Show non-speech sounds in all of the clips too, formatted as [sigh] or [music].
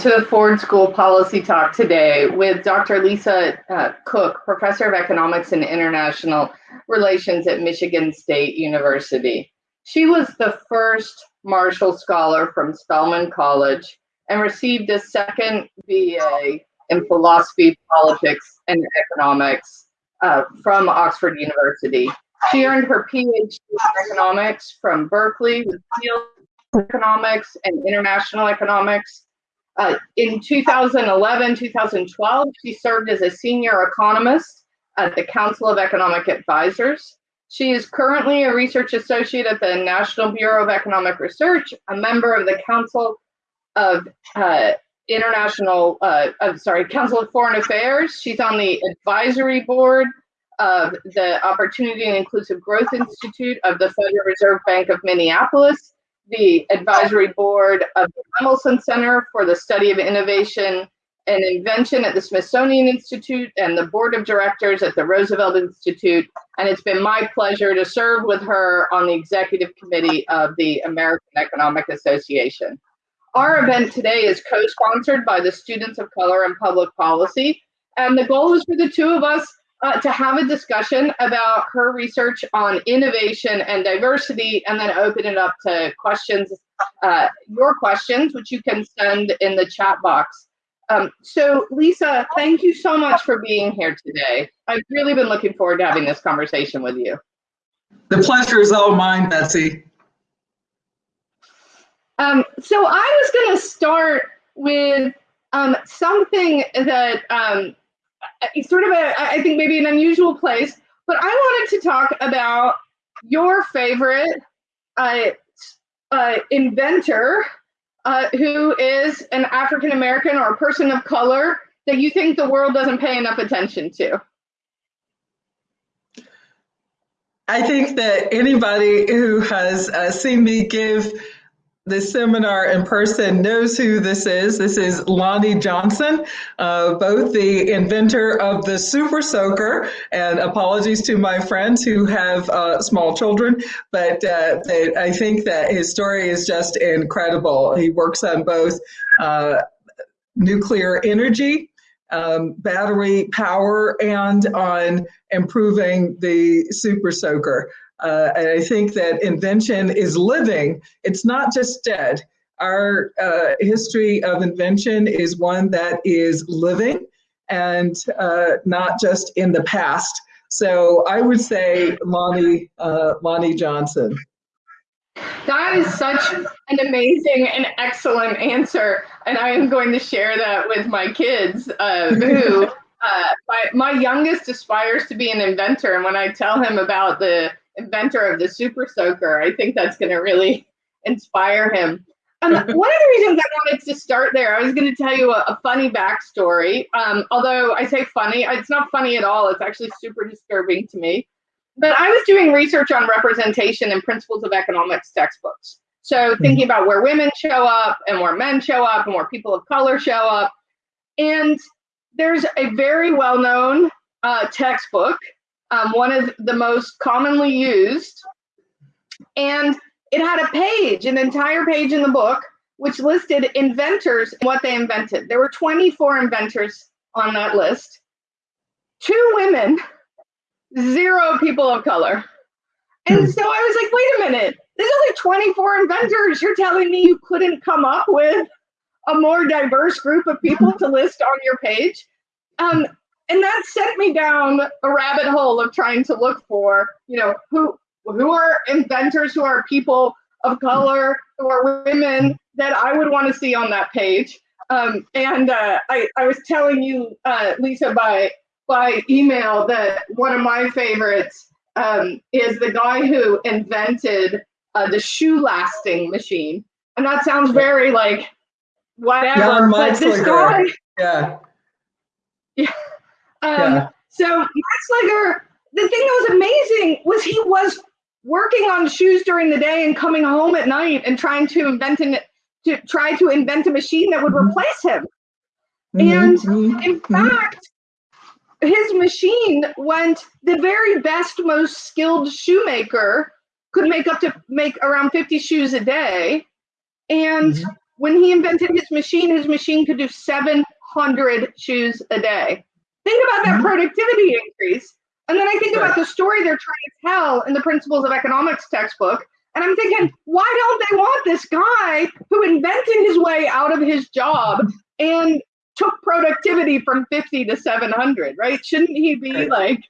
to the Ford School Policy Talk today with Dr. Lisa uh, Cook, Professor of Economics and International Relations at Michigan State University. She was the first Marshall Scholar from Spelman College and received a second BA in Philosophy, Politics, and Economics uh, from Oxford University. She earned her PhD in economics from Berkeley with field economics and international economics. Uh, in 2011, 2012, she served as a senior economist at the Council of Economic Advisors. She is currently a research associate at the National Bureau of Economic Research, a member of the Council of uh, International, uh, I'm sorry, Council of Foreign Affairs. She's on the advisory board of the Opportunity and Inclusive Growth Institute of the Federal Reserve Bank of Minneapolis the advisory board of the Lemelson Center for the Study of Innovation and Invention at the Smithsonian Institute and the board of directors at the Roosevelt Institute. And it's been my pleasure to serve with her on the executive committee of the American Economic Association. Our event today is co-sponsored by the Students of Color and Public Policy. And the goal is for the two of us uh, to have a discussion about her research on innovation and diversity, and then open it up to questions, uh, your questions, which you can send in the chat box. Um, so Lisa, thank you so much for being here today. I've really been looking forward to having this conversation with you. The pleasure is all mine, Betsy. Um, so I was going to start with um, something that um, sort of a, I think maybe an unusual place, but I wanted to talk about your favorite uh, uh, inventor uh, who is an African American or a person of color that you think the world doesn't pay enough attention to. I think that anybody who has uh, seen me give this seminar in person knows who this is. This is Lonnie Johnson, uh, both the inventor of the Super Soaker, and apologies to my friends who have uh, small children, but uh, they, I think that his story is just incredible. He works on both uh, nuclear energy, um, battery power, and on improving the Super Soaker. Uh, and I think that invention is living, it's not just dead. Our uh, history of invention is one that is living and uh, not just in the past. So I would say Lonnie, uh, Lonnie Johnson. That is such an amazing and excellent answer. And I am going to share that with my kids uh, who [laughs] uh, my, my youngest aspires to be an inventor. And when I tell him about the inventor of the Super Soaker. I think that's going to really [laughs] inspire him. Um, [laughs] one of the reasons I wanted to start there, I was going to tell you a, a funny backstory. Um, although I say funny, it's not funny at all. It's actually super disturbing to me. But I was doing research on representation and principles of economics textbooks. So hmm. thinking about where women show up and where men show up and where people of color show up. And there's a very well-known uh, textbook um, one of the most commonly used. And it had a page, an entire page in the book, which listed inventors and what they invented. There were 24 inventors on that list, two women, zero people of color. And hmm. so I was like, wait a minute, there's only 24 inventors. You're telling me you couldn't come up with a more diverse group of people [laughs] to list on your page? Um, and that sent me down a rabbit hole of trying to look for, you know, who who are inventors, who are people of color, who are women that I would want to see on that page. Um, and uh, I, I was telling you, uh, Lisa, by by email that one of my favorites um, is the guy who invented uh, the shoe lasting machine. And that sounds very like whatever, but this guy, yeah, [laughs] yeah um, yeah. So Max the thing that was amazing was he was working on shoes during the day and coming home at night and trying to invent an to try to invent a machine that would mm-hmm. replace him. Mm-hmm. And mm-hmm. in fact, his machine went the very best, most skilled shoemaker could make up to make around 50 shoes a day. And mm-hmm. when he invented his machine, his machine could do 700 shoes a day. Think about that Mhm. productivity increase. And then I think Right. about the story they're trying to tell in the Principles of Economics textbook. And I'm thinking, why don't they want this guy who invented his way out of his job and took productivity from 50 to 700, right? Shouldn't he be Right. like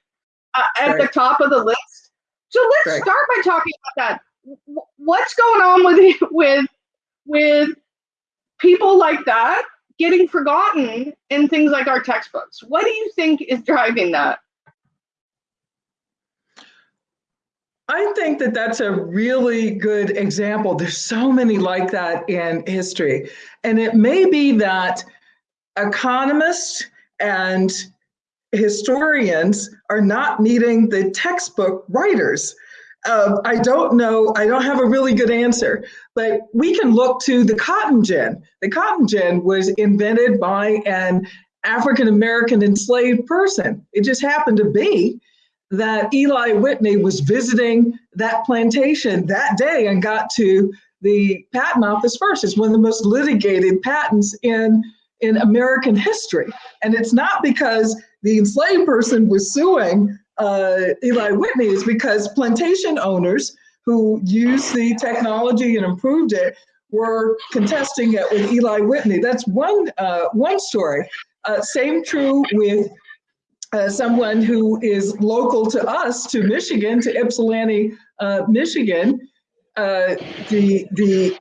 uh, at the top of the list? So let's Right. start by talking about that. What's going on with [laughs] with with people like that getting forgotten in things like our textbooks? What do you think is driving that? I think that that's a really good example. There's so many like that in history. And it may be that economists and historians are not meeting the textbook writers. Uh, I don't know, I don't have a really good answer, but we can look to the cotton gin. The cotton gin was invented by an African American enslaved person. It just happened to be that Eli Whitney was visiting that plantation that day and got to the patent office first. It's one of the most litigated patents in, in American history. And it's not because the enslaved person was suing uh, Eli Whitney, it's because plantation owners who used the technology and improved it were contesting it with Eli Whitney. That's one, uh, one story. Uh, same true with uh, someone who is local to us, to Michigan, to Ypsilanti, uh, Michigan, uh, the the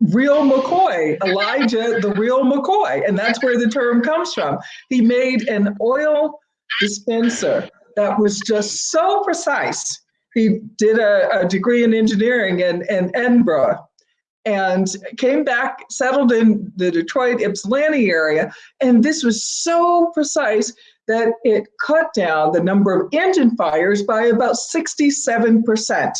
real McCoy, Elijah, the real McCoy, and that's where the term comes from. He made an oil dispenser that was just so precise. He did a, a degree in engineering in, in Edinburgh and came back, settled in the Detroit Ypsilanti area, and this was so precise that it cut down the number of engine fires by about 67%.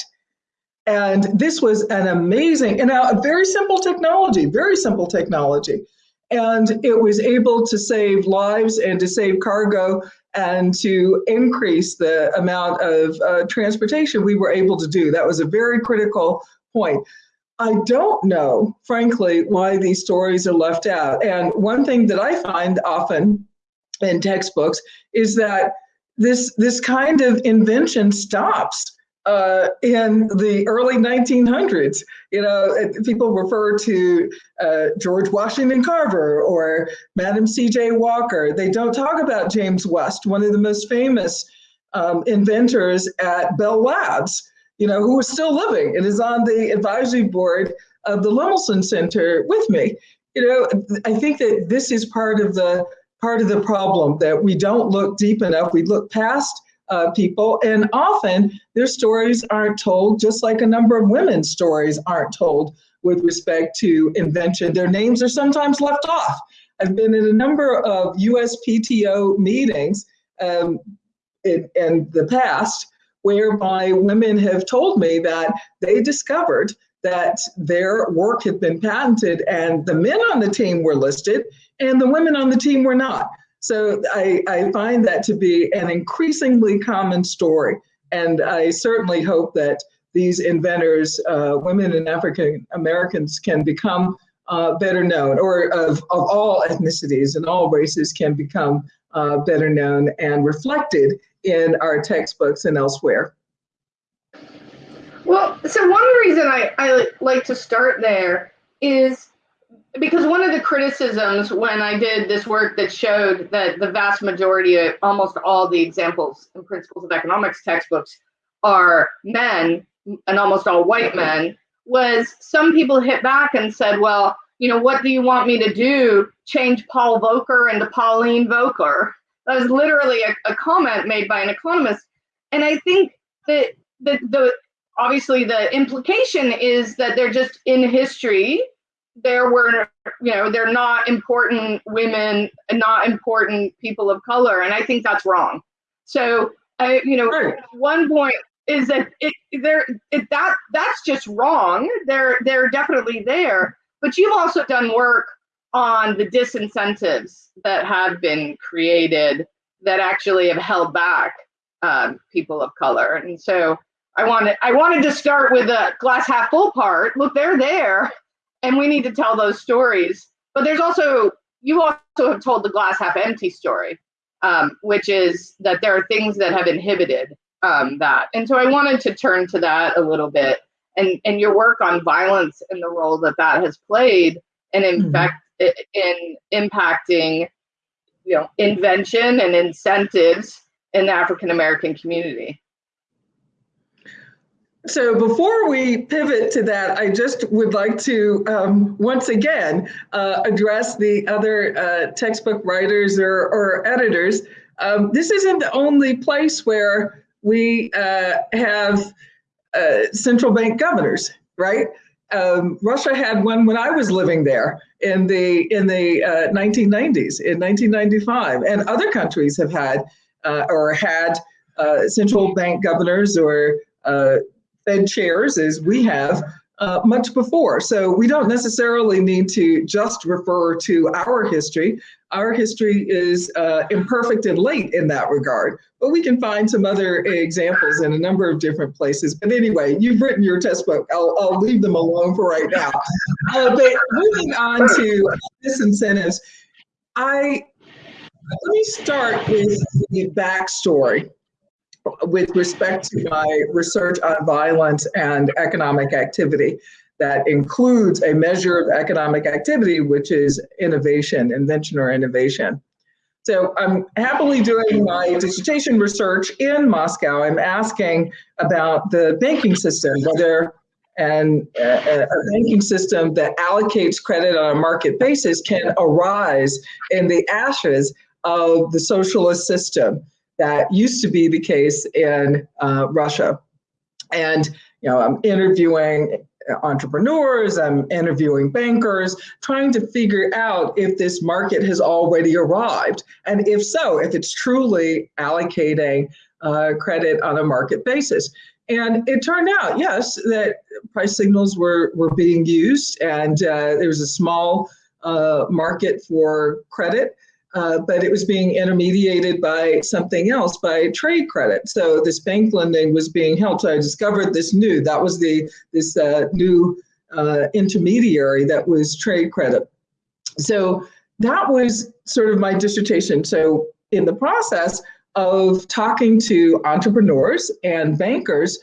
And this was an amazing, and a very simple technology, very simple technology. And it was able to save lives and to save cargo and to increase the amount of uh, transportation we were able to do. That was a very critical point. I don't know, frankly, why these stories are left out. And one thing that I find often in textbooks is that this this kind of invention stops uh, in the early 1900s. You know, people refer to uh, George Washington Carver or Madam C.J. Walker. They don't talk about James West, one of the most famous um, inventors at Bell Labs. You know, who is still living and is on the advisory board of the Lemelson Center with me. You know, I think that this is part of the part of the problem that we don't look deep enough. We look past uh, people, and often their stories aren't told, just like a number of women's stories aren't told with respect to invention. Their names are sometimes left off. I've been in a number of USPTO meetings um, in, in the past whereby women have told me that they discovered that their work had been patented and the men on the team were listed and the women on the team were not. So I, I find that to be an increasingly common story. And I certainly hope that these inventors, uh, women and African Americans, can become uh, better known, or of, of all ethnicities and all races can become uh, better known and reflected in our textbooks and elsewhere. Well, so one reason I, I like to start there is because one of the criticisms when I did this work that showed that the vast majority of almost all the examples and principles of economics textbooks are men and almost all white men was some people hit back and said, well, you know, what do you want me to do? Change Paul Volcker into Pauline Volcker. That was literally a, a comment made by an economist. And I think that the, the obviously the implication is that they're just in history there were you know they're not important women and not important people of color and i think that's wrong. So i you know one point is that it there it, that that's just wrong. They're they're definitely there but you've also done work on the disincentives that have been created that actually have held back um, people of color. And so I wanted I wanted to start with the glass half full part. Look, they're there, and we need to tell those stories. But there's also you also have told the glass half empty story, um, which is that there are things that have inhibited um, that. And so I wanted to turn to that a little bit and, and your work on violence and the role that that has played and in mm-hmm. fact in impacting you know invention and incentives in the African American community. So before we pivot to that, I just would like to um, once again uh, address the other uh, textbook writers or, or editors. Um, this isn't the only place where we uh, have uh, central bank governors, right? Um, Russia had one when I was living there in the in the 1990s, uh, in 1995, and other countries have had uh, or had central bank governors or Fed chairs as we have uh, much before. So we don't necessarily need to just refer to our history. Our history is uh, imperfect and late in that regard, but we can find some other examples in a number of different places. But anyway, you've written your test book. I'll, I'll leave them alone for right now. Uh, but moving on to disincentives, I let me start with the backstory with respect to my research on violence and economic activity that includes a measure of economic activity, which is innovation, invention or innovation. So I'm happily doing my dissertation research in Moscow. I'm asking about the banking system, whether and a, a banking system that allocates credit on a market basis can arise in the ashes of the socialist system that used to be the case in uh, Russia. And you know, I'm interviewing entrepreneurs, I'm interviewing bankers, trying to figure out if this market has already arrived. And if so, if it's truly allocating uh, credit on a market basis. And it turned out, yes, that price signals were, were being used and uh, there was a small uh, market for credit uh, but it was being intermediated by something else, by trade credit. So this bank lending was being held. So I discovered this new, that was the this uh, new uh, intermediary that was trade credit. So that was sort of my dissertation. So in the process of talking to entrepreneurs and bankers,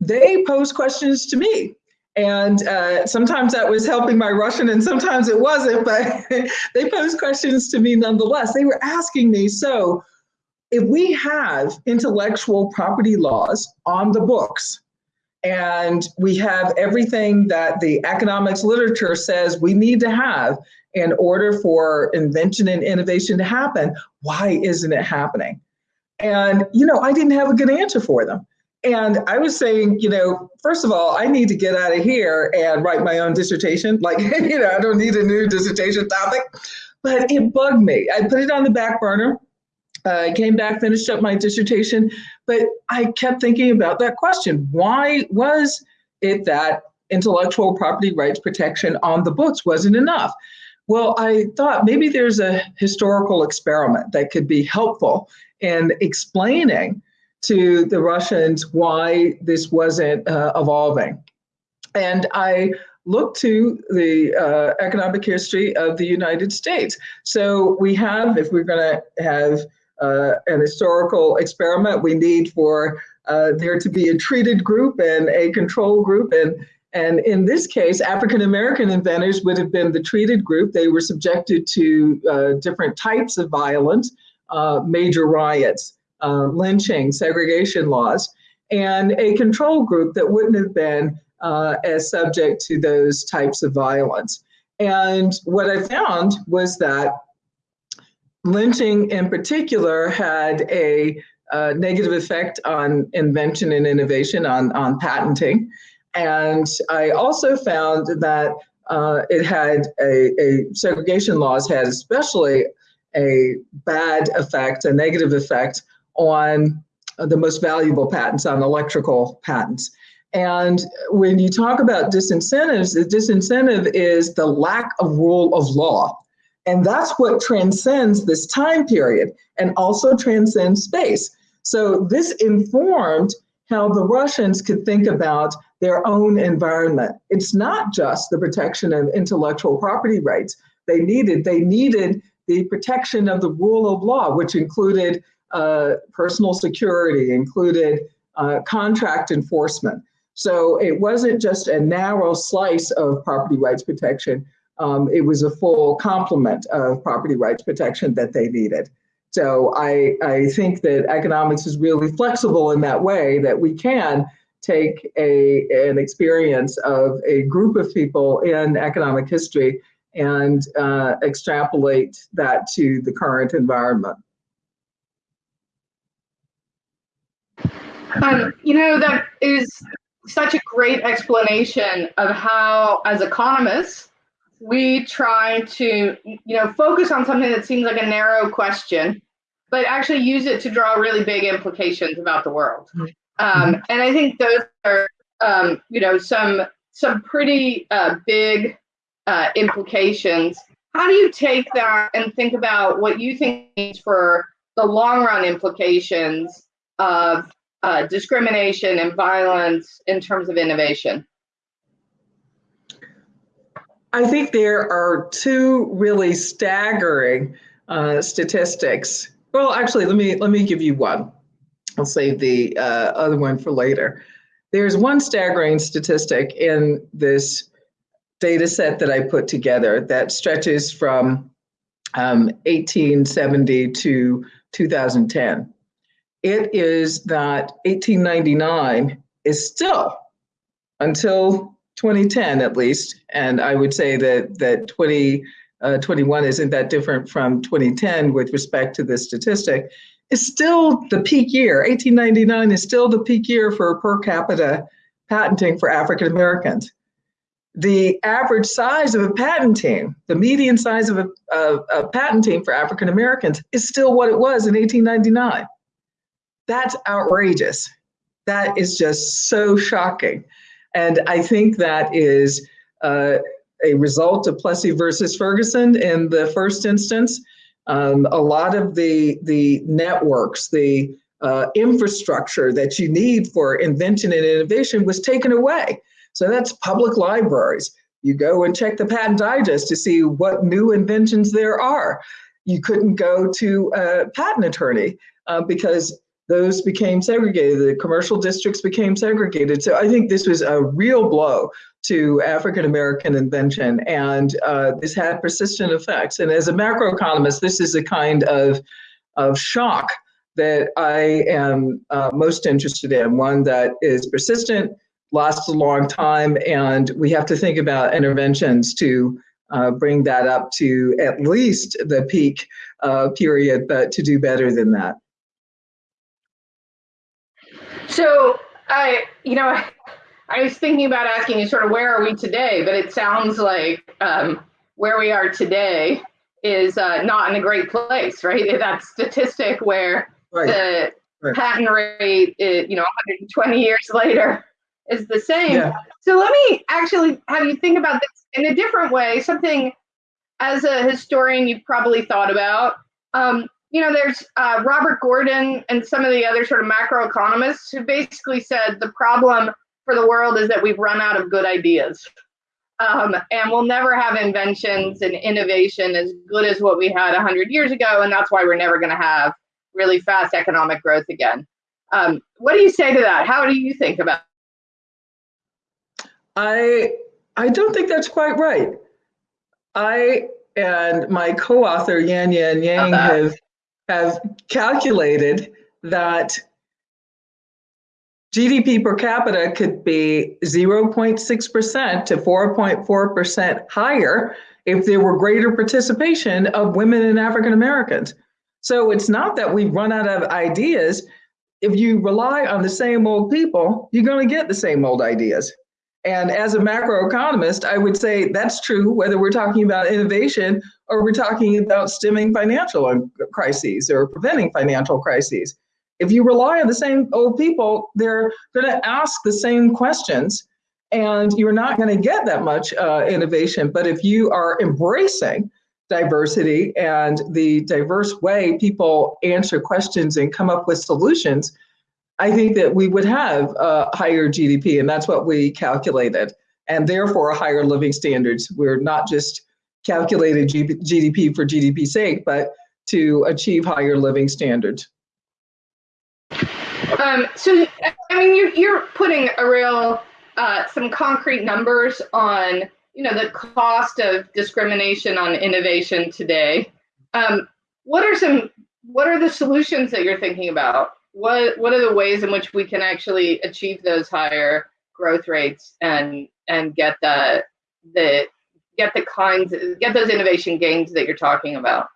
they posed questions to me and uh, sometimes that was helping my Russian and sometimes it wasn't, but [laughs] they posed questions to me nonetheless. They were asking me, so if we have intellectual property laws on the books, and we have everything that the economics literature says we need to have in order for invention and innovation to happen, why isn't it happening? And, you know, I didn't have a good answer for them. And I was saying, you know, first of all, I need to get out of here and write my own dissertation. Like, [laughs] you know, I don't need a new dissertation topic. But it bugged me. I put it on the back burner. I uh, came back, finished up my dissertation, but I kept thinking about that question. Why was it that intellectual property rights protection on the books wasn't enough? Well, I thought maybe there's a historical experiment that could be helpful in explaining to the Russians why this wasn't uh, evolving. And I looked to the uh, economic history of the United States. So we have, if we're going to have uh, an historical experiment, we need for uh, there to be a treated group and a control group. And, and in this case, African American inventors would have been the treated group. They were subjected to uh, different types of violence, uh, major riots uh, lynching, segregation laws, and a control group that wouldn't have been uh, as subject to those types of violence. And what I found was that lynching in particular had a uh, negative effect on invention and innovation, on, on patenting. And I also found that uh, it had a, a, segregation laws had especially a bad effect, a negative effect on the most valuable patents, on electrical patents. And when you talk about disincentives, the disincentive is the lack of rule of law. And that's what transcends this time period and also transcends space. So this informed how the Russians could think about their own environment. It's not just the protection of intellectual property rights they needed. They needed the protection of the rule of law, which included personal security, included uh, contract enforcement. So it wasn't just a narrow slice of property rights protection. Um, it was a full complement of property rights protection that they needed. So I, I think that economics is really flexible in that way that we can take a, an experience of a group of people in economic history and uh, extrapolate that to the current environment. Um, you know, that is such a great explanation of how, as economists, we try to, you know, focus on something that seems like a narrow question, but actually use it to draw really big implications about the world. Mm-hmm. Um, and I think those are, um, you know, some some pretty uh, big uh, implications. How do you take that and think about what you think for the long run implications of uh, discrimination and violence in terms of innovation? I think there are two really staggering uh, statistics. Well, actually, let me let me give you one. I'll save the uh, other one for later. There's one staggering statistic in this data set that I put together that stretches from um, 1870 to 2010 it is that 1899 is still until 2010 at least, and I would say that that 2021 uh, isn't that different from 2010 with respect to this statistic, is still the peak year. 1899 is still the peak year for per capita patenting for African Americans. The average size of a patent team, the median size of a, of a patent team for African Americans, is still what it was in 1899. That's outrageous. That is just so shocking. And I think that is uh, a result of Plessy versus Ferguson in the first instance. Um, a lot of the, the networks, the uh, infrastructure that you need for invention and innovation was taken away. So that's public libraries. You go and check the patent digest to see what new inventions there are. You couldn't go to a patent attorney uh, because those became segregated. The commercial districts became segregated. So I think this was a real blow to African American invention, and uh, this had persistent effects. And as a macroeconomist, this is a kind of of shock that I am uh, most interested in. One that is persistent, lasts a long time, and we have to think about interventions to uh, bring that up to at least the peak uh, period, but to do better than that. So I, you know, [laughs] I, was thinking about asking you sort of where are we today, but it sounds like um, where we are today is uh, not in a great place, right? [laughs] That statistic where right. the right. patent rate, is, you know, 120 years later is the same. Yeah. So let me actually have you think about this in a different way, something as a historian you've probably thought about. Um, you know, there's uh, Robert Gordon and some of the other sort of macroeconomists who basically said the problem for the world is that we've run out of good ideas. Um, and we'll never have inventions and innovation as good as what we had 100 years ago. And that's why we're never going to have really fast economic growth again. Um, what do you say to that? How do you think about I I don't think that's quite right. I and my co-author Yan Yan Yang have have calculated that GDP per capita could be 0.6% to 4.4% higher if there were greater participation of women and African Americans. So it's not that we've run out of ideas. If you rely on the same old people, you're going to get the same old ideas. And as a macroeconomist, I would say that's true whether we're talking about innovation or we're talking about stemming financial crises or preventing financial crises. If you rely on the same old people, they're going to ask the same questions and you're not going to get that much uh, innovation. But if you are embracing diversity and the diverse way people answer questions and come up with solutions, I think that we would have a higher GDP, and that's what we calculated, and therefore higher living standards. We're not just calculated GDP for GDP's sake, but to achieve higher living standards. Um, so, I mean, you're, you're putting a real, uh, some concrete numbers on, you know, the cost of discrimination on innovation today. Um, what are some, what are the solutions that you're thinking about? What, what are the ways in which we can actually achieve those higher growth rates and, and get the, the, get the kinds, get those innovation gains that you're talking about?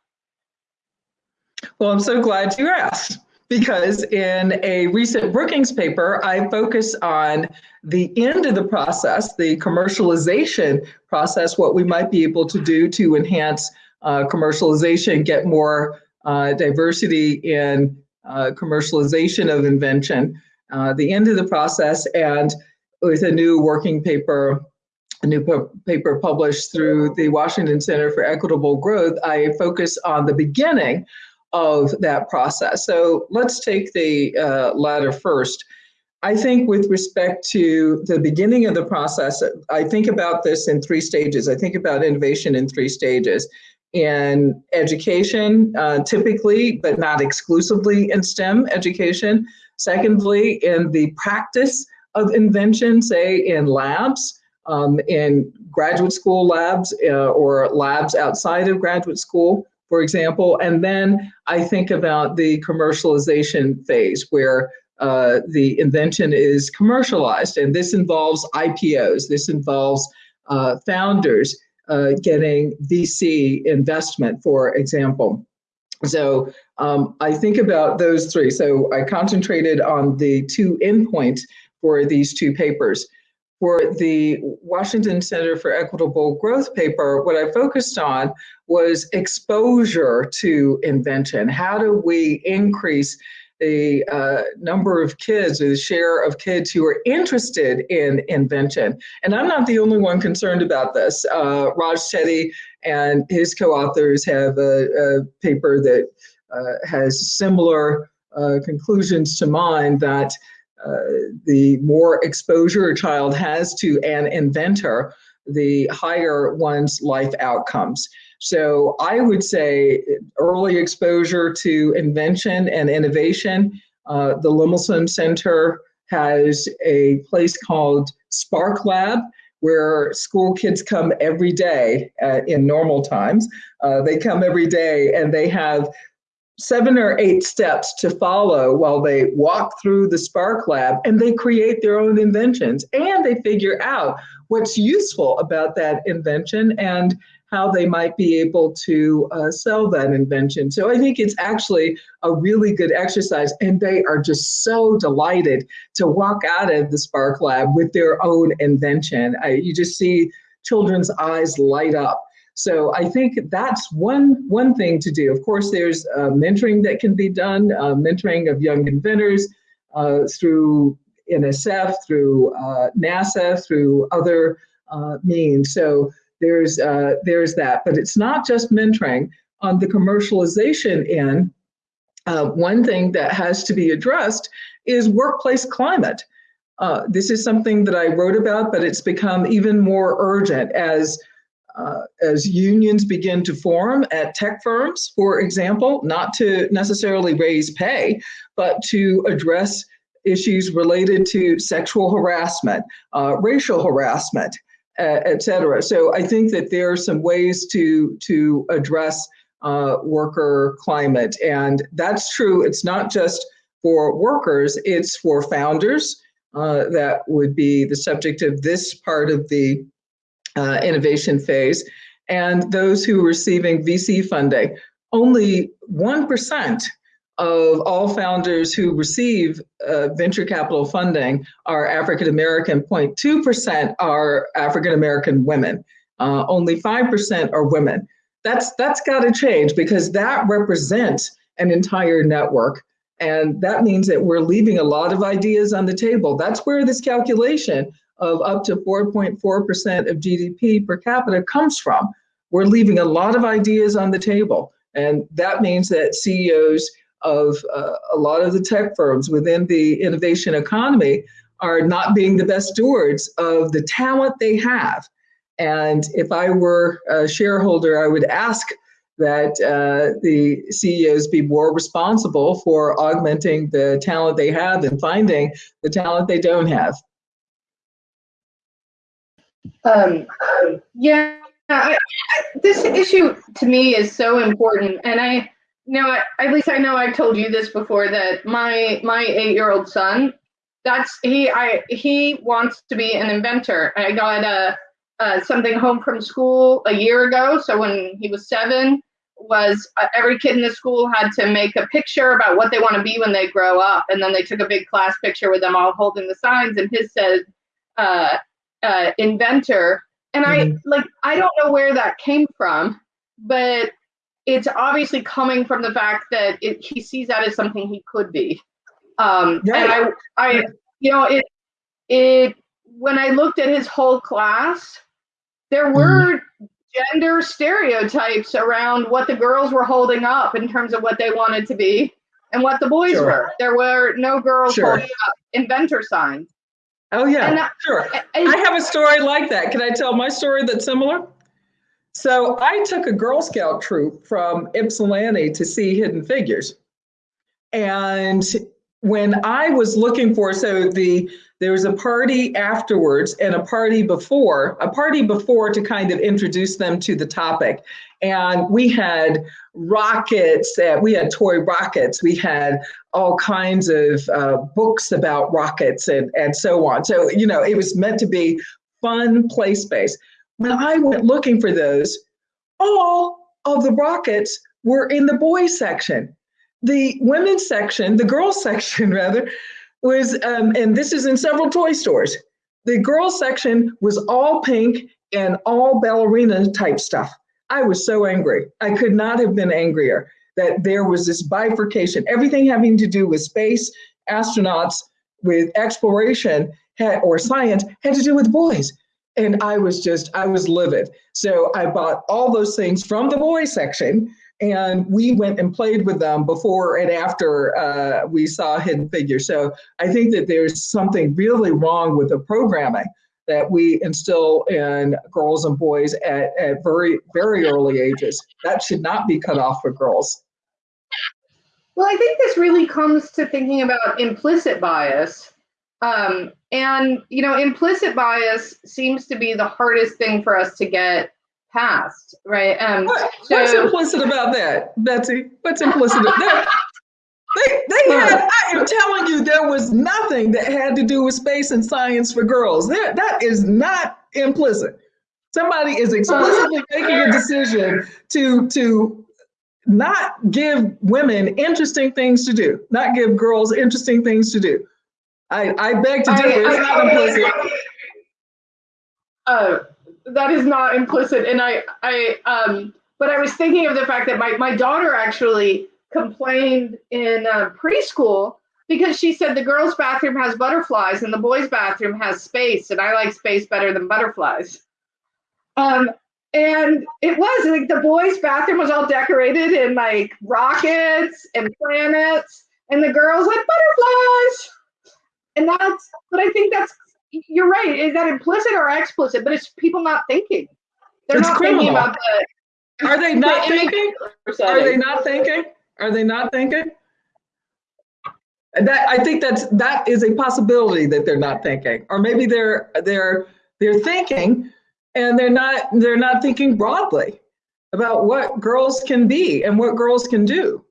Well, I'm so glad you asked because in a recent Brookings paper, I focus on the end of the process, the commercialization process, what we might be able to do to enhance uh, commercialization, get more uh, diversity in uh, commercialization of invention, uh, the end of the process, and with a new working paper, a new paper published through the Washington Center for Equitable Growth, I focus on the beginning of that process. So let's take the uh, latter first. I think with respect to the beginning of the process, I think about this in three stages. I think about innovation in three stages. In education, uh, typically, but not exclusively in STEM education. Secondly, in the practice of invention, say in labs, um, in graduate school labs uh, or labs outside of graduate school for example. And then I think about the commercialization phase where uh, the invention is commercialized. And this involves IPOs, this involves uh, founders uh, getting VC investment, for example. So um, I think about those three. So I concentrated on the two endpoints for these two papers. For the Washington Center for Equitable Growth paper, what I focused on was exposure to invention. How do we increase the uh, number of kids or the share of kids who are interested in invention. And I'm not the only one concerned about this. Uh, Raj Chetty and his co-authors have a, a paper that uh, has similar uh, conclusions to mine that uh, the more exposure a child has to an inventor, the higher one's life outcomes. So I would say early exposure to invention and innovation. Uh, the Lemelson Center has a place called Spark Lab where school kids come every day uh, in normal times. Uh, they come every day and they have seven or eight steps to follow while they walk through the Spark Lab and they create their own inventions and they figure out what's useful about that invention and how they might be able to uh, sell that invention. So I think it's actually a really good exercise and they are just so delighted to walk out of the Spark Lab with their own invention. I, you just see children's eyes light up so I think that's one one thing to do. Of course, there's uh, mentoring that can be done, uh, mentoring of young inventors uh, through NSF, through uh, NASA, through other uh, means. So there's uh, there's that, but it's not just mentoring. On the commercialization end, one thing that has to be addressed is workplace climate. this is something that I wrote about, but it's become even more urgent as uh, as unions begin to form at tech firms, for example, not to necessarily raise pay, but to address issues related to sexual harassment, uh, racial harassment, uh, et cetera. So I think that there are some ways to, to address uh, worker climate. And that's true. It's not just for workers, it's for founders. Uh, that would be the subject of this part of the uh, innovation phase, and those who are receiving VC funding. Only 1% of all founders who receive uh, venture capital funding are African American, 0.2% are African American women. Uh, only 5% are women. That's, that's got to change because that represents an entire network. And that means that we're leaving a lot of ideas on the table. That's where this calculation of up to 4.4% of GDP per capita comes from. We're leaving a lot of ideas on the table. And that means that CEOs of uh, a lot of the tech firms within the innovation economy are not being the best stewards of the talent they have. And if I were a shareholder, I would ask that uh, the CEOs be more responsible for augmenting the talent they have and finding the talent they don't have. Um, yeah, I, I, this issue to me is so important, and I know at least I know I've told you this before that my my eight year old son, that's he I he wants to be an inventor. I got a. Uh, something home from school a year ago. So when he was seven, was uh, every kid in the school had to make a picture about what they want to be when they grow up, and then they took a big class picture with them all holding the signs, and his said uh, uh, inventor. And mm-hmm. I like I don't know where that came from, but it's obviously coming from the fact that it, he sees that as something he could be. Um, right. And I, I, you know, it, it when I looked at his whole class, there mm-hmm. were mm-hmm gender stereotypes around what the girls were holding up in terms of what they wanted to be and what the boys sure. were. There were no girls sure. holding up inventor signs. Oh yeah, sure. I have a story like that. Can I tell my story that's similar? So I took a Girl Scout troop from Ypsilanti to see Hidden Figures. And when I was looking for, so the there was a party afterwards and a party before, a party before to kind of introduce them to the topic. And we had rockets, uh, we had toy rockets, we had all kinds of uh, books about rockets and, and so on. So, you know, it was meant to be fun play space. When I went looking for those, all of the rockets were in the boys section. The women's section, the girls [laughs] section rather, was, um, and this is in several toy stores. The girls section was all pink and all ballerina type stuff. I was so angry. I could not have been angrier that there was this bifurcation. Everything having to do with space, astronauts, with exploration had, or science had to do with boys. And I was just, I was livid. So I bought all those things from the boys section and we went and played with them before and after uh, we saw Hidden Figure. So I think that there's something really wrong with the programming that we instill in girls and boys at, at very, very early ages. That should not be cut off for girls. Well, I think this really comes to thinking about implicit bias. Um, and, you know, implicit bias seems to be the hardest thing for us to get past, right? Um, what, so, what's implicit about that, Betsy? What's implicit? that, they, they had, I am telling you, there was nothing that had to do with space and science for girls. There, that is not implicit. Somebody is explicitly making a decision to to not give women interesting things to do, not give girls interesting things to do. I, I beg to differ. It's not implicit. Uh, that is not implicit. And I, I, um, but I was thinking of the fact that my, my daughter actually complained in uh, preschool because she said the girls' bathroom has butterflies and the boys' bathroom has space, and I like space better than butterflies. Um, and it was like the boys' bathroom was all decorated in like rockets and planets, and the girls had butterflies. And that's, but I think that's you're right. Is that implicit or explicit? But it's people not thinking. They're it's not criminal. thinking about the. Are they [laughs] not thinking? Are they not thinking? Are they not thinking? That I think that's that is a possibility that they're not thinking, or maybe they're they're they're thinking, and they're not they're not thinking broadly about what girls can be and what girls can do,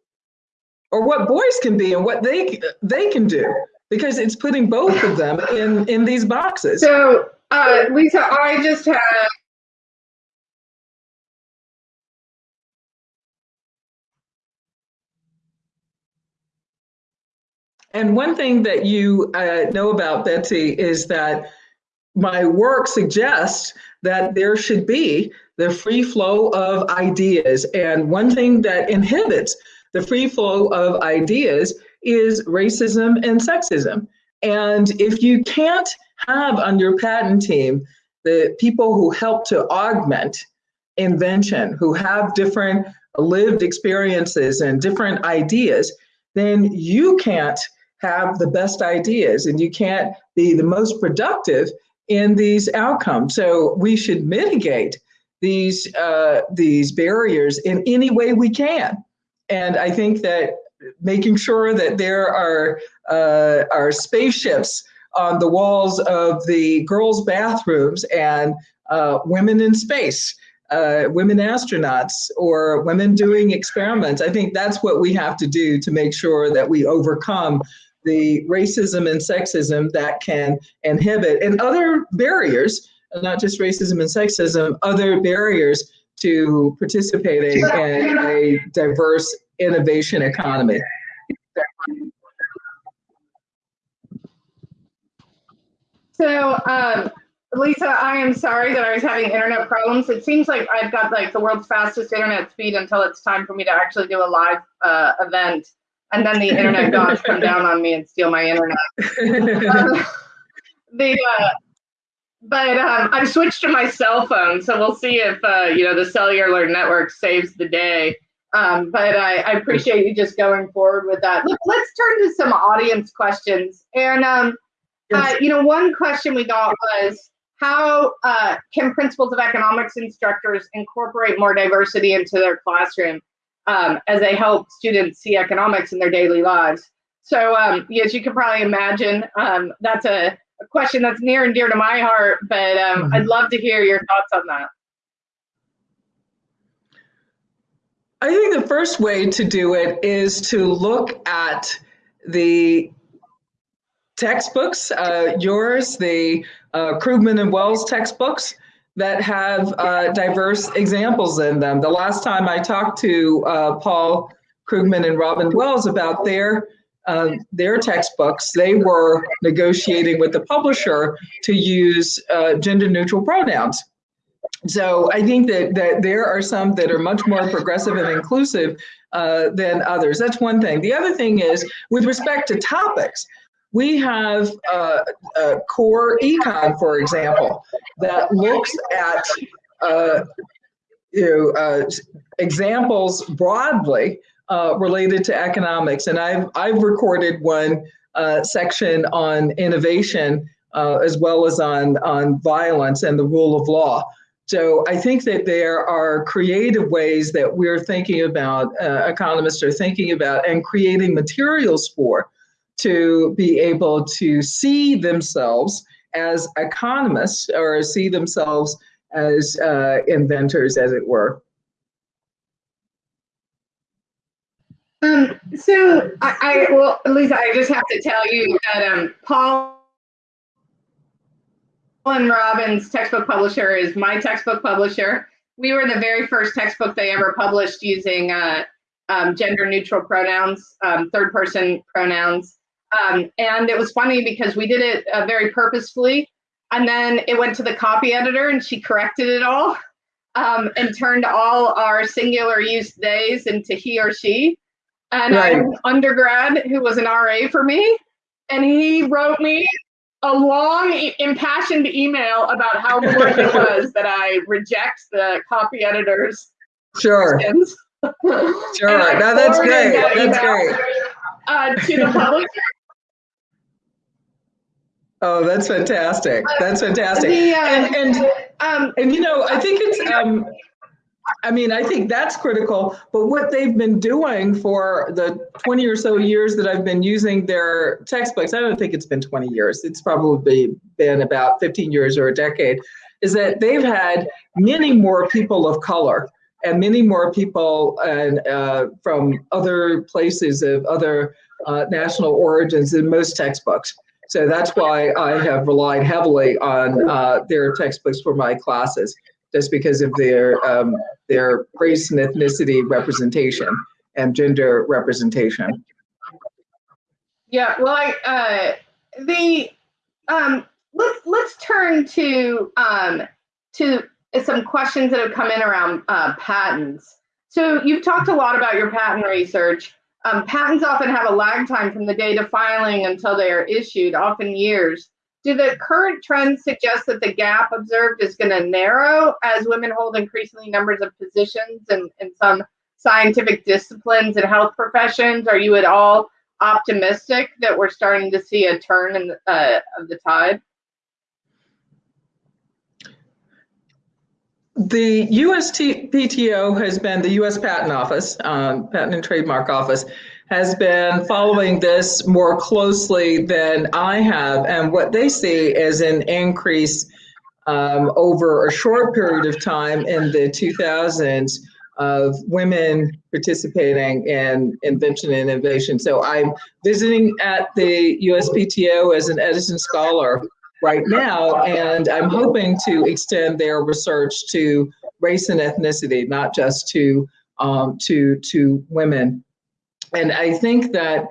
or what boys can be and what they they can do because it's putting both of them in in these boxes. So, uh, Lisa, I just had. And one thing that you uh, know about Betsy is that my work suggests that there should be the free flow of ideas. And one thing that inhibits the free flow of ideas is racism and sexism. And if you can't have on your patent team the people who help to augment invention, who have different lived experiences and different ideas, then you can't have the best ideas and you can't be the most productive in these outcomes. So we should mitigate these uh, these barriers in any way we can. And I think that making sure that there are uh, are spaceships on the walls of the girls' bathrooms and uh, women in space, uh, women astronauts, or women doing experiments. I think that's what we have to do to make sure that we overcome the racism and sexism that can inhibit and other barriers, not just racism and sexism, other barriers to participating in a diverse innovation economy. So, um, Lisa, I am sorry that I was having internet problems. It seems like I've got like the world's fastest internet speed until it's time for me to actually do a live uh, event. And then the internet [laughs] gods come down on me and steal my internet. Um, [laughs] the, uh, but um, I've switched to my cell phone, so we'll see if uh, you know the cellular network saves the day. Um, but I, I, appreciate you just going forward with that. Look, let's turn to some audience questions. And um, uh, you know, one question we got was how uh, can principles of economics instructors incorporate more diversity into their classroom um, as they help students see economics in their daily lives? So, um, as you can probably imagine, um, that's a a question that's near and dear to my heart, but um, mm-hmm. I'd love to hear your thoughts on that. I think the first way to do it is to look at the textbooks, uh, yours, the uh, Krugman and Wells textbooks that have uh, diverse examples in them. The last time I talked to uh, Paul Krugman and Robin Wells about their uh, their textbooks, they were negotiating with the publisher to use uh, gender neutral pronouns. So I think that, that there are some that are much more progressive and inclusive uh, than others. That's one thing. The other thing is with respect to topics, we have uh, core econ, for example, that looks at uh, you know, uh, examples broadly uh, related to economics. And I've, I've recorded one section on innovation as well as on, on violence and the rule of law. So I think that there are creative ways that we're thinking about, uh, economists are thinking about and creating materials for to be able to see themselves as economists or see themselves as uh, inventors, as it were. Um, so I, I well, Lisa, I just have to tell you that um, Paul and Robin's textbook publisher is my textbook publisher. We were the very first textbook they ever published using uh, um, gender neutral pronouns, um, third person pronouns. Um, and it was funny because we did it uh, very purposefully. And then it went to the copy editor and she corrected it all um, and turned all our singular use days into he or she and right. I had an undergrad who was an RA for me, and he wrote me a long, impassioned email about how [laughs] important it was that I reject the copy editor's sure. sure. No, that's great. That that's great. [laughs] Uh, to the publisher. Oh, that's fantastic. That's fantastic. The, uh, and and, um, and you know, I think it's um, I mean, I think that's critical. But what they've been doing for the 20 or so years that I've been using their textbooks, I don't think it's been 20 years, it's probably been about 15 years or a decade, is that they've had many more people of color and many more people and, uh, from other places of other uh, national origins in most textbooks. So that's why I have relied heavily on uh, their textbooks for my classes just because of their um, their race and ethnicity representation and gender representation. Yeah, well, I, uh, the um, let's let's turn to um, to some questions that have come in around uh, patents. So you've talked a lot about your patent research. Um, patents often have a lag time from the date of filing until they are issued, often years do the current trends suggest that the gap observed is going to narrow as women hold increasingly numbers of positions in, in some scientific disciplines and health professions? Are you at all optimistic that we're starting to see a turn in the, uh, of the tide? The USPTO has been, the US Patent Office, um, Patent and Trademark Office, has been following this more closely than I have. And what they see is an increase um, over a short period of time in the 2000s of women participating in invention and innovation. So I'm visiting at the USPTO as an Edison Scholar right now, and I'm hoping to extend their research to race and ethnicity, not just to um, to to women. And I think that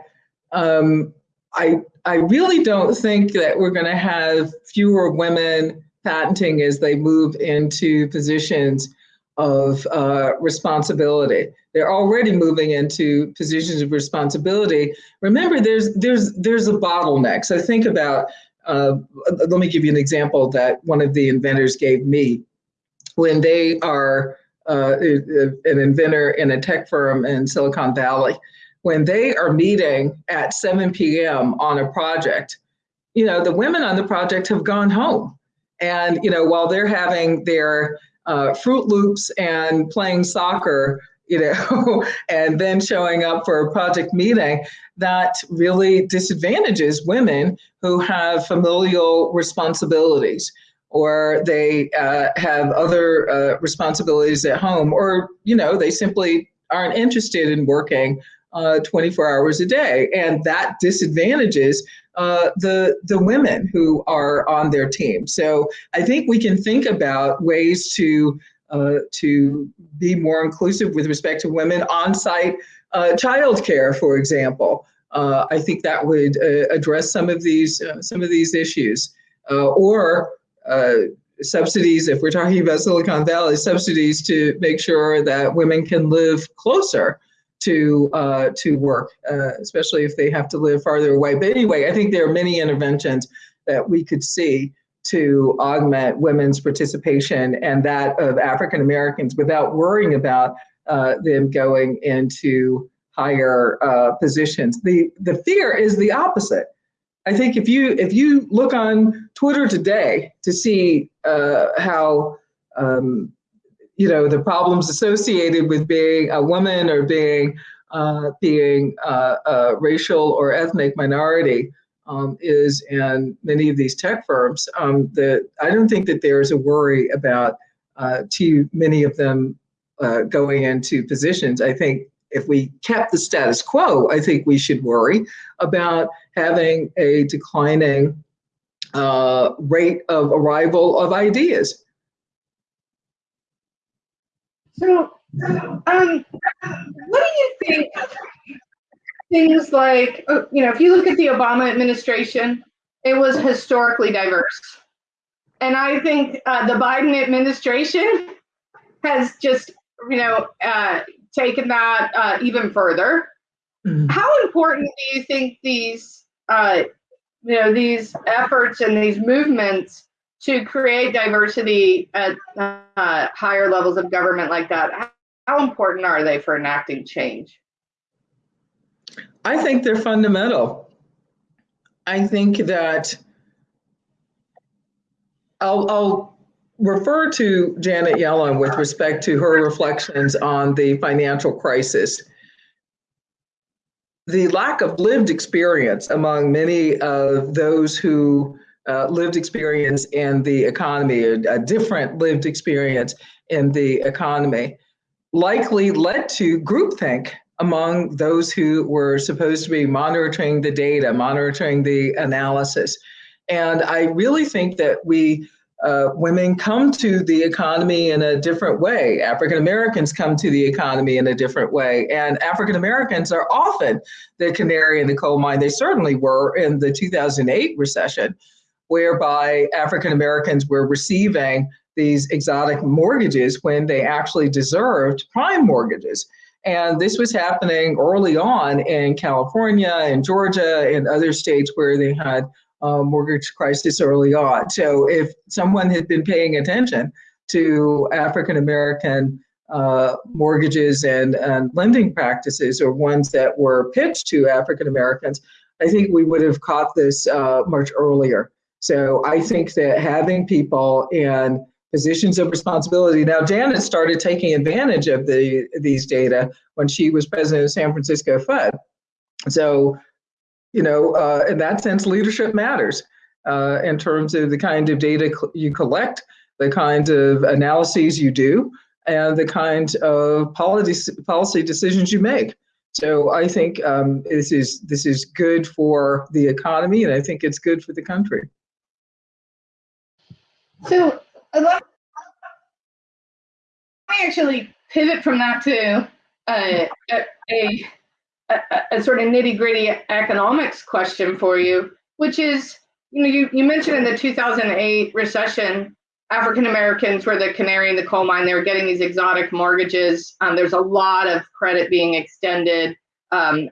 um, I I really don't think that we're going to have fewer women patenting as they move into positions of uh, responsibility. They're already moving into positions of responsibility. Remember, there's there's there's a bottleneck. So think about. Uh, let me give you an example that one of the inventors gave me. When they are uh, an inventor in a tech firm in Silicon Valley, when they are meeting at 7 p.m. on a project, you know, the women on the project have gone home. And, you know, while they're having their uh, Froot Loops and playing soccer, you know, [laughs] and then showing up for a project meeting, that really disadvantages women who have familial responsibilities or they uh, have other uh, responsibilities at home, or, you know, they simply aren't interested in working uh, 24 hours a day. And that disadvantages uh, the the women who are on their team. So I think we can think about ways to uh, to be more inclusive with respect to women on-site uh, childcare, for example. Uh, I think that would uh, address some of these uh, some of these issues, or subsidies. If we're talking about Silicon Valley, subsidies to make sure that women can live closer to uh, to work, uh, especially if they have to live farther away. But anyway, I think there are many interventions that we could see to augment women's participation and that of African Americans without worrying about uh, them going into higher uh, positions. The the fear is the opposite. I think if you if you look on Twitter today to see uh, how um, you know the problems associated with being a woman or being uh, being uh, a racial or ethnic minority um, is in many of these tech firms. Um, that I don't think that there's a worry about uh, too many of them uh, going into positions. I think if we kept the status quo, I think we should worry about having a declining uh, rate of arrival of ideas. So, um, what do you think? Things like, uh, you know, if you look at the Obama administration, it was historically diverse. And I think uh, the Biden administration has just, you know, uh, taken that uh, even further. Mm-hmm. How important do you think these, uh, you know, these efforts and these movements to create diversity at uh, higher levels of government like that, how important are they for enacting change? I think they're fundamental. I think that I'll, I'll refer to Janet Yellen with respect to her reflections on the financial crisis. The lack of lived experience among many of those who uh, lived experience in the economy, a, a, different lived experience in the economy, likely led to groupthink among those who were supposed to be monitoring the data, monitoring the analysis. And I really think that we uh, women come to the economy in a different way. African Americans come to the economy in a different way. And African Americans are often the canary in the coal mine. They certainly were in the 2008 recession whereby African Americans were receiving these exotic mortgages when they actually deserved prime mortgages. And this was happening early on in California and Georgia and other states where they had a mortgage crisis early on. So if someone had been paying attention to African American uh, mortgages and, and lending practices or ones that were pitched to African Americans, I think we would have caught this uh, much earlier. So I think that having people in positions of responsibility. Now, Janet started taking advantage of the these data when she was president of San Francisco Fed. So, you know, uh, in that sense, leadership matters uh, in terms of the kind of data you collect, the kind of analyses you do, and the kind of policy policy decisions you make. So I think um, this is this is good for the economy, and I think it's good for the country. So let me actually pivot from that to uh, a, a, a, sort of nitty gritty economics question for you, which is, you know, you, you mentioned in the 2008 recession, African Americans were the canary in the coal mine. They were getting these exotic mortgages. Um, there's a lot of credit being extended. Um,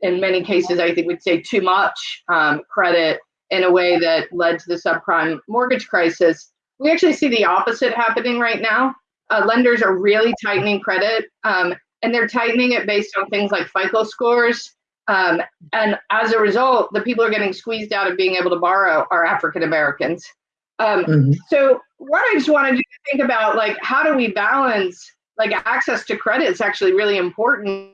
in many cases, I think we'd say too much um, credit in a way that led to the subprime mortgage crisis. We actually see the opposite happening right now. Uh, lenders are really tightening credit, um, and they're tightening it based on things like FICO scores. Um, and as a result, the people are getting squeezed out of being able to borrow are African Americans. Um, mm-hmm. So, what I just wanted you to think about, like, how do we balance, like, access to credit is actually really important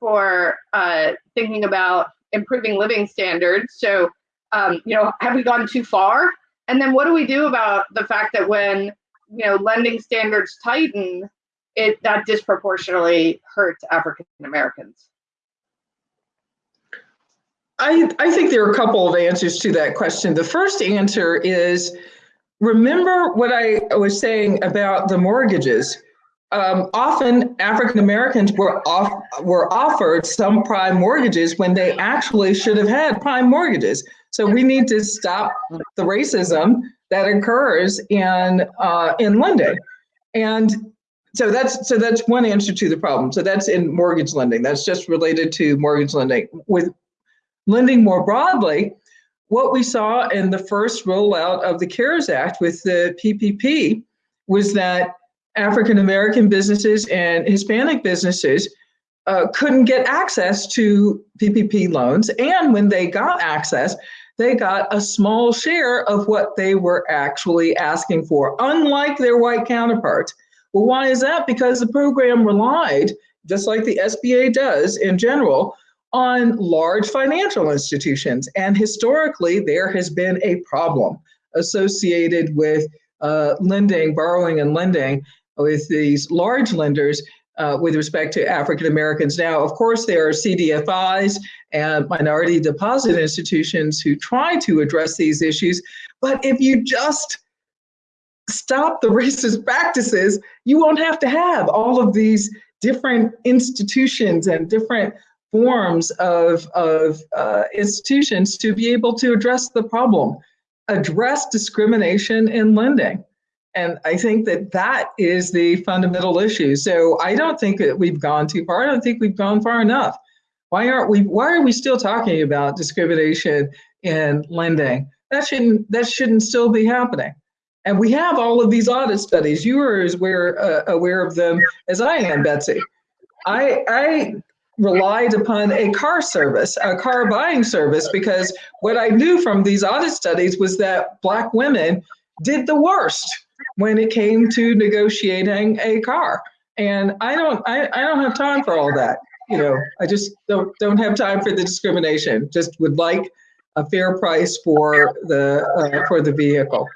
for uh, thinking about improving living standards. So, um, you know, have we gone too far? And then what do we do about the fact that when, you know, lending standards tighten, it that disproportionately hurts African Americans? I, I think there are a couple of answers to that question. The first answer is remember what I was saying about the mortgages um, often African Americans were off, were offered subprime mortgages when they actually should have had prime mortgages. So we need to stop the racism that occurs in uh, in lending, and so that's so that's one answer to the problem. So that's in mortgage lending. That's just related to mortgage lending. With lending more broadly, what we saw in the first rollout of the CARES Act with the PPP was that African American businesses and Hispanic businesses uh, couldn't get access to PPP loans. And when they got access, they got a small share of what they were actually asking for, unlike their white counterparts. Well, why is that? Because the program relied, just like the SBA does in general, on large financial institutions. And historically, there has been a problem associated with uh, lending, borrowing, and lending with these large lenders uh, with respect to African Americans. Now, of course, there are CDFIs and minority deposit institutions who try to address these issues. But if you just stop the [laughs] racist practices, you won't have to have all of these different institutions and different forms of, of uh, institutions to be able to address the problem, address discrimination in lending. And I think that that is the fundamental issue. So I don't think that we've gone too far. I don't think we've gone far enough. Why aren't we? Why are we still talking about discrimination in lending? That shouldn't. That shouldn't still be happening. And we have all of these audit studies. You are as aware, uh, aware of them as I am, Betsy. I, I relied upon a car service, a car buying service, because what I knew from these audit studies was that Black women did the worst when it came to negotiating a car. And I don't I, I don't have time for all that. You know, I just don't don't have time for the discrimination. Just would like a fair price for the uh, for the vehicle.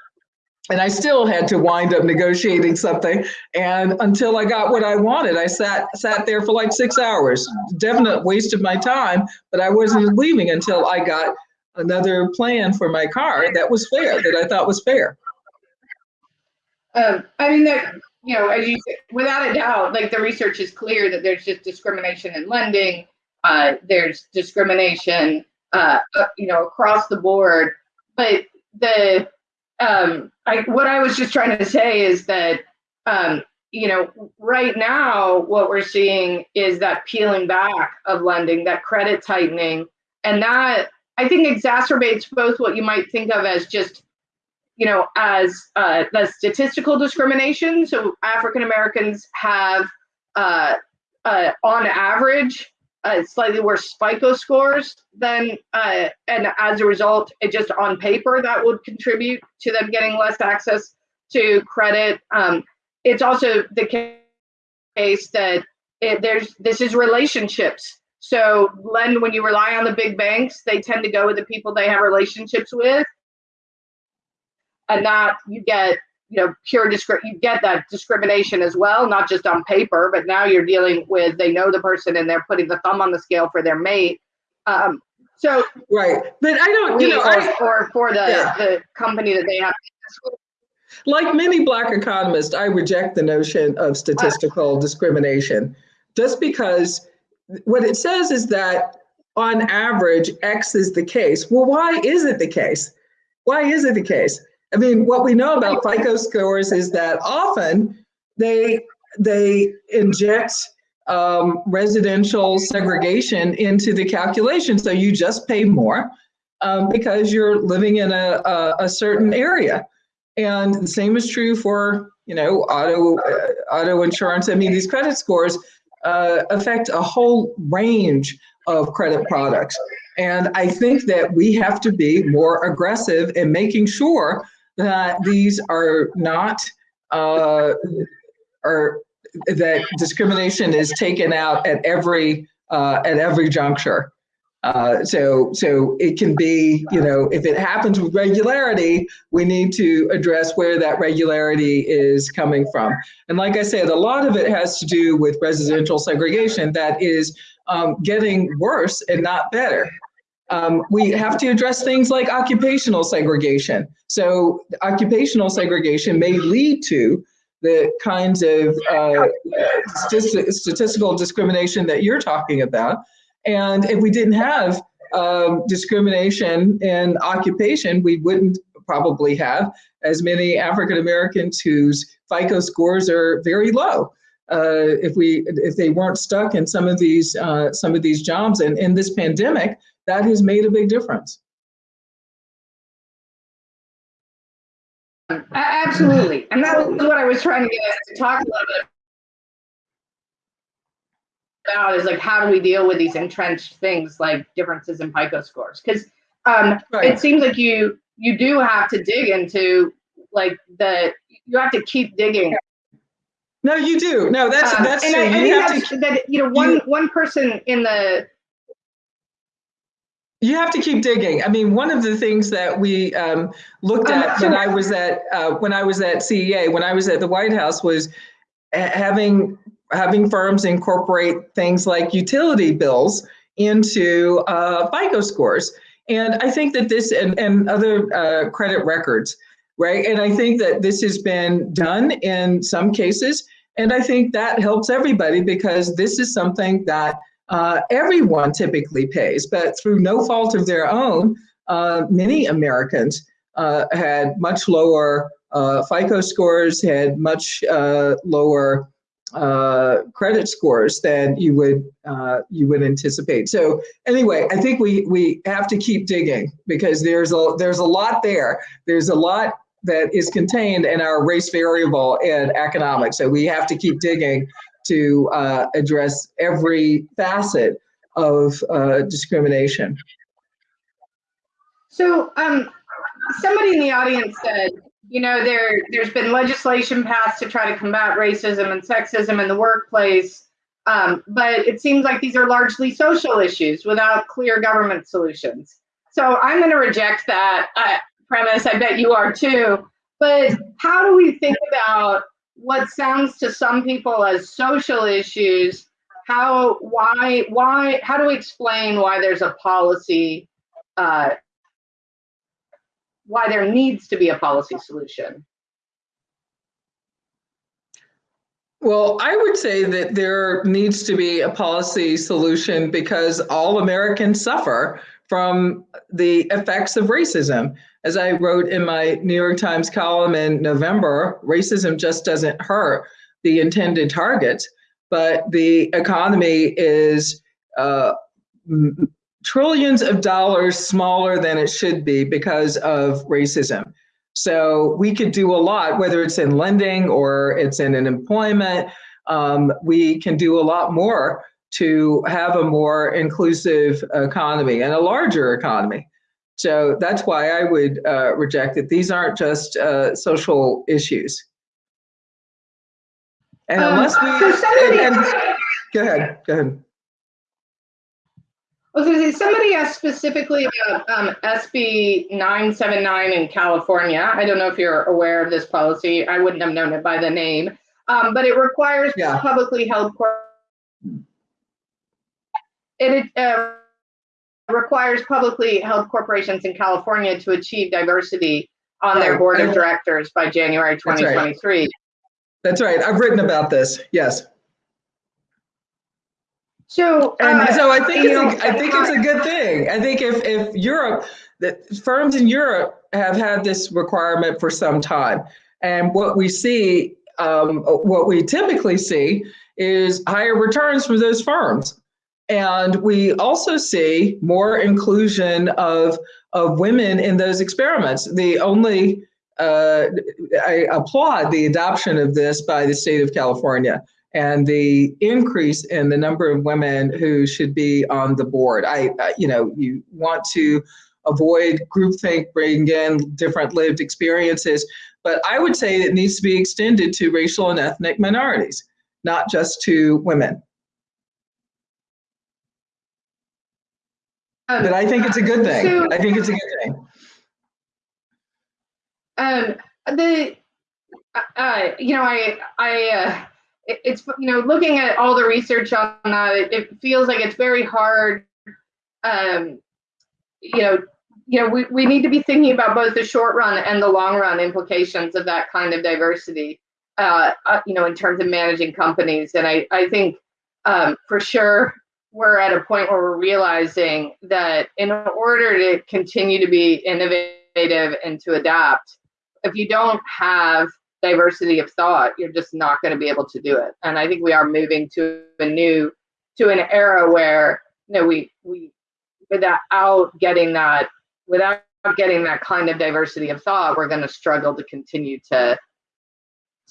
And I still had to wind up negotiating something. And until I got what I wanted, I sat sat there for like six hours. Definite waste of my time, but I wasn't leaving until I got another plan for my car that was fair, that I thought was fair. Um, I mean, that you know, as you without a doubt, like the research is clear that there's just discrimination in lending. Uh, there's discrimination, uh, uh, you know, across the board. But the um, I, what I was just trying to say is that um, you know, right now what we're seeing is that peeling back of lending, that credit tightening, and that I think exacerbates both what you might think of as just you know, as uh, the statistical discrimination. So African Americans have, uh, uh, on average, uh, slightly worse FICO scores than, uh, and as a result, it just on paper that would contribute to them getting less access to credit. Um, it's also the case that it, there's this is relationships. So lend when you rely on the big banks, they tend to go with the people they have relationships with, and not you get you know pure discri- you get that discrimination as well, not just on paper, but now you're dealing with they know the person and they're putting the thumb on the scale for their mate. Um, so right, but I don't, you know, or, I, or for the Yeah. the company that they have. like many black economists, I reject the notion of statistical discrimination just because what it says is that on average, X is the case. Well, why is it the case? Why is it the case? I mean, what we know about FICO scores is that often they they inject um, residential segregation into the calculation, so you just pay more um, because you're living in a, a, a certain area. And the same is true for you know auto uh, auto insurance. I mean, these credit scores uh, affect a whole range of credit products, and I think that we have to be more aggressive in making sure that these are not uh, are that discrimination is taken out at every uh, at every juncture. Uh, so, so it can be, you know, if it happens with regularity, we need to address where that regularity is coming from. And like I said, a lot of it has to do with residential segregation that is um, getting worse and not better. Um, we have to address things like occupational segregation. So occupational segregation may lead to the kinds of uh, stati- statistical discrimination that you're talking about. And if we didn't have um, discrimination in occupation, we wouldn't probably have as many African Americans whose FICO scores are very low. Uh, if we if they weren't stuck in some of these uh, some of these jobs, and in this pandemic, that has made a big difference. Absolutely. [laughs] And that was what I was trying to get us to talk a little bit about is like, how do we deal with these entrenched things like differences in FICO scores? Because um, Right. it seems like you you do have to dig into like the you have to keep digging. No, you do. No, that's Um, that's and true. I, I you think have that's, to that you know one one person in the you have to keep digging. I mean, one of the things that we um, looked at when I was at uh, when I was at CEA, when I was at the White House, was having having firms incorporate things like utility bills into uh, FICO scores. And I think that this and, and other uh, credit records, right? And I think that this has been done in some cases. And I think that helps everybody because this is something that uh, everyone typically pays, but through no fault of their own, uh, many Americans uh, had much lower uh, FICO scores, had much uh, lower uh, credit scores than you would you would anticipate. So anyway, I think we we have to keep digging because there's a there's a lot there. There's a lot that is contained in our race variable in economics. So we have to keep digging to uh, address every facet of uh, discrimination. So, um, somebody in the audience said, you know, there there's been legislation passed to try to combat racism and sexism in the workplace, um, but it seems like these are largely social issues without clear government solutions. So I'm going to reject that uh, premise. I bet you are too. But how do we think about what sounds to some people as social issues? How, why, why, how do we explain why there's a policy uh, why there needs to be a policy solution. Well, I would say that there needs to be a policy solution because all Americans suffer from the effects of racism. As I wrote in my New York Times column in November, racism just doesn't hurt the intended targets, but the economy is uh, trillions of dollars smaller than it should be because of racism. So we could do a lot, whether it's in lending or it's in an employment. Um, we can do a lot more to have a more inclusive economy and a larger economy. So that's why I would uh, reject it. These aren't just uh, social issues. And Um, unless we, somebody- and- and- go ahead, go ahead. I was going to say, somebody asked specifically about um, SB 979 in California. I don't know if you're aware of this policy. I wouldn't have known it by the name. Um, but it requires Yeah. publicly held it uh, requires publicly held corporations in California to achieve diversity on their board of directors by January That's right. 2023. That's right. I've written about this. Yes. So, And uh, so I think it's a, I think it's a good thing. I think if if Europe, that firms in Europe have had this requirement for some time, and what we see, um, what we typically see, is higher returns for those firms, and we also see more inclusion of of women in those experiments. The only uh, I applaud the adoption of this by the state of California and the increase in the number of women who should be on the board. I, I- you know, you want to avoid groupthink, bring in different lived experiences, but I would say it needs to be extended to racial and ethnic minorities, not just to women. Um, But I think it's a good thing. So- I think it's a good thing. Um, the, uh, you know, I, I, uh, it, it's, you know, looking at all the research on that, it, it feels like it's very hard. Um, you know, you know, we, we need to be thinking about both the short run and the long run implications of that kind of diversity. Uh, uh, you know, in terms of managing companies, and I, I think, um, for sure, we're at a point where we're realizing that in order to continue to be innovative and to adapt, if you don't have diversity of thought, you're just not going to be able to do it. And I think we are moving to a new, to an era where you know we we without getting that without getting that kind of diversity of thought, we're going to struggle to continue to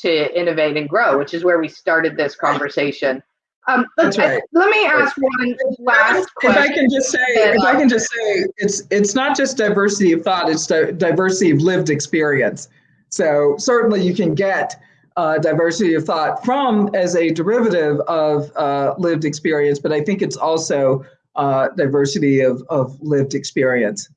to innovate and grow, which is where we started this conversation. Um, That's let, right. let me ask one last If I question. can just say, if I can just say, it's it's not just diversity of thought; it's di- diversity of lived experience. So certainly, you can get uh, diversity of thought from as a derivative of uh, lived experience, but I think it's also uh, diversity of of lived experience.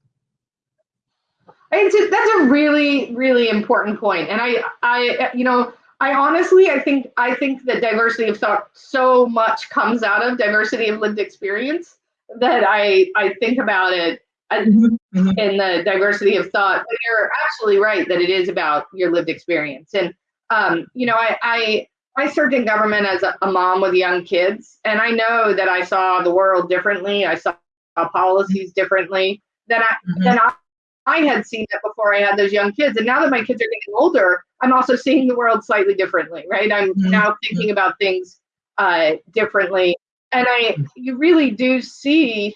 A, that's a really, really important point. And I, I, you know, I honestly, I think, I think that diversity of thought so much comes out of diversity of lived experience that I, I think about it Mhm, mhm. in the diversity of thought. But you're absolutely right that it is about your lived experience. And, um, you know, I, I, I served in government as a, a mom with young kids, and I know that I saw the world differently. I saw policies differently than I, Mhm. than I, I had seen it before I had those young kids. And now that my kids are getting older, I'm also seeing the world slightly differently, right? I'm Mhm. now thinking about things uh, differently. And I, you really do see,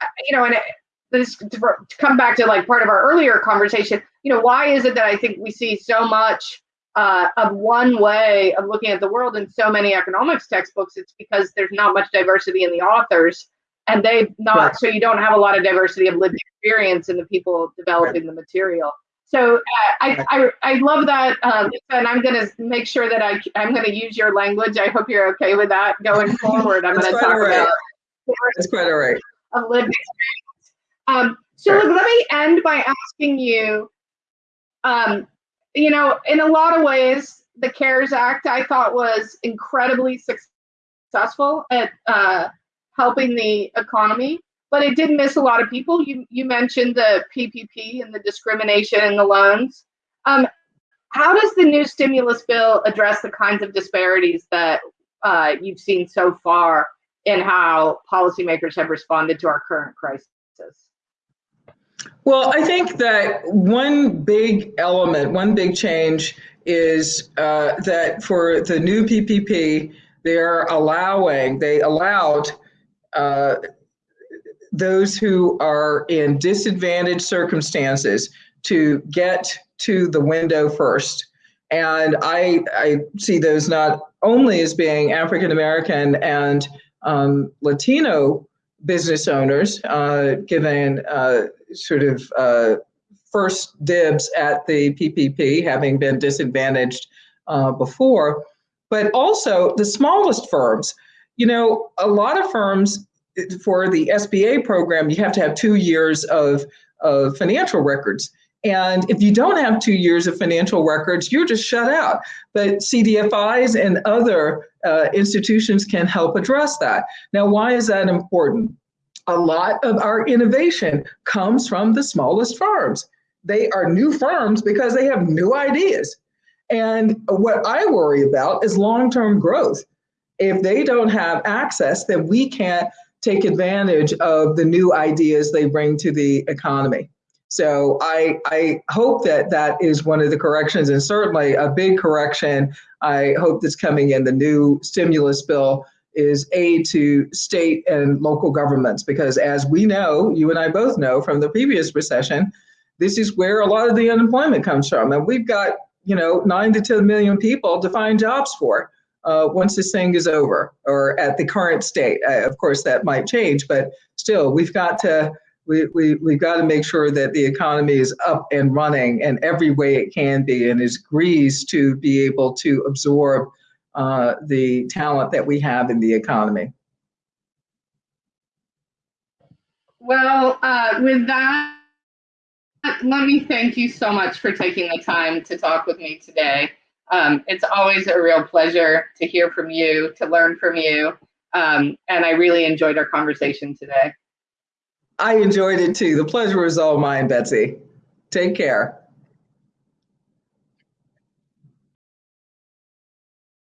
uh, you know, and it, this to come back to like part of our earlier conversation, you know, why is it that I think we see so much uh, of one way of looking at the world in so many economics textbooks? It's because there's not much diversity in the authors and they not Right. so you don't have a lot of diversity of lived experience in the people developing the material so uh, I, I i love that Lisa, and i'm going to make sure that i i'm going to use your language. I hope you're okay with that going [laughs] forward. I'm going to talk right. about That's quite all right. of lived experience um, so look, let me end by asking you um, you know in a lot of ways the cares act i thought was incredibly successful at uh, helping the economy, but it did miss a lot of people. You you mentioned the PPP and the discrimination in the loans. Um, how does the new stimulus bill address the kinds of disparities that uh, you've seen so far in how policymakers have responded to our current crisis? Well, I think that one big element, one big change is uh, that for the new PPP, they're allowing, they allowed uh, those who are in disadvantaged circumstances to get to the window first. And I, I see those not only as being African American and um, Latino business owners, uh, given uh, sort of uh, first dibs at the PPP, having been disadvantaged uh, before, but also the smallest firms. You know, a lot of firms for the SBA program, you have to have two years of, of financial records. And if you don't have two years of financial records, you're just shut out. But CDFIs and other uh, institutions can help address that. Now, why is that important? A lot of our innovation comes from the smallest firms. They are new firms because they have new ideas. And what I worry about is long term growth. If they don't have access, then we can't take advantage of the new ideas they bring to the economy. So I, I hope that that is one of the corrections and certainly a big correction I hope that's coming in the new stimulus bill is aid to state and local governments because as we know, you and I both know from the previous recession, this is where a lot of the unemployment comes from. And we've got, you know, nine to 10 million people to find jobs for uh, once this thing is over or at the current state. Uh, of course, that might change, but still, we've got to we, we, we've got to make sure that the economy is up and running in every way it can be and is greased to be able to absorb uh, the talent that we have in the economy. Well, uh, with that, let me thank you so much for taking the time to talk with me today. Um, it's always a real pleasure to hear from you, to learn from you, um, and I really enjoyed our conversation today. I enjoyed it too. The pleasure was all mine, Betsy. Take care.